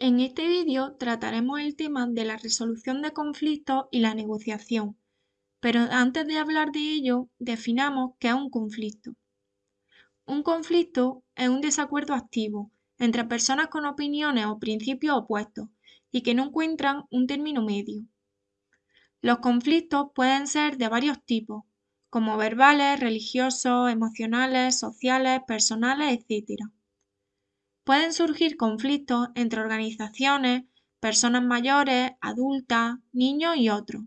En este vídeo trataremos el tema de la resolución de conflictos y la negociación, pero antes de hablar de ello, definamos qué es un conflicto. Un conflicto es un desacuerdo activo entre personas con opiniones o principios opuestos y que no encuentran un término medio. Los conflictos pueden ser de varios tipos, como verbales, religiosos, emocionales, sociales, personales, etc. Pueden surgir conflictos entre organizaciones, personas mayores, adultas, niños y otros.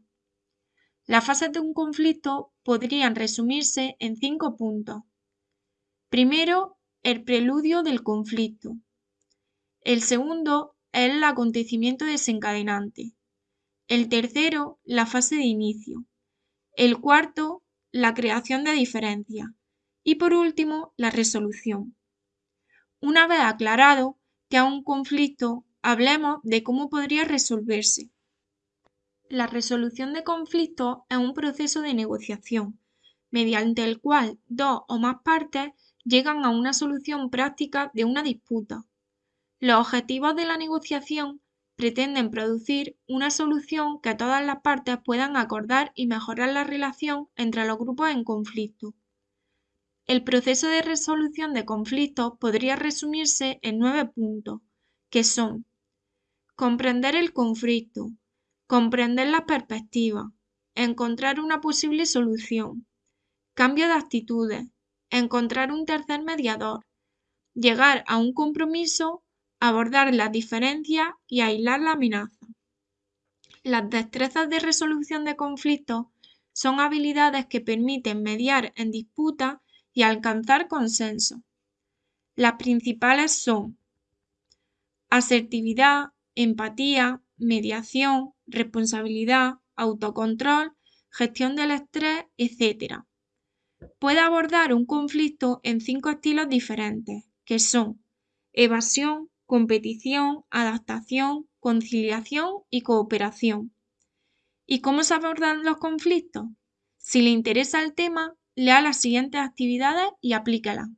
Las fases de un conflicto podrían resumirse en cinco puntos. Primero, el preludio del conflicto. El segundo el acontecimiento desencadenante. El tercero, la fase de inicio. El cuarto, la creación de diferencias. Y por último, la resolución. Una vez aclarado que hay un conflicto, hablemos de cómo podría resolverse. La resolución de conflictos es un proceso de negociación, mediante el cual dos o más partes llegan a una solución práctica de una disputa. Los objetivos de la negociación pretenden producir una solución que todas las partes puedan acordar y mejorar la relación entre los grupos en conflicto. El proceso de resolución de conflictos podría resumirse en nueve puntos, que son comprender el conflicto, comprender la perspectiva, encontrar una posible solución, cambio de actitudes, encontrar un tercer mediador, llegar a un compromiso, abordar las diferencias y aislar la amenaza. Las destrezas de resolución de conflictos son habilidades que permiten mediar en disputas y alcanzar consenso. Las principales son asertividad, empatía, mediación, responsabilidad, autocontrol, gestión del estrés, etc. Puede abordar un conflicto en cinco estilos diferentes, que son evasión, competición, adaptación, conciliación y cooperación. ¿Y cómo se abordan los conflictos? Si le interesa el tema, lea las siguientes actividades y aplíquelas.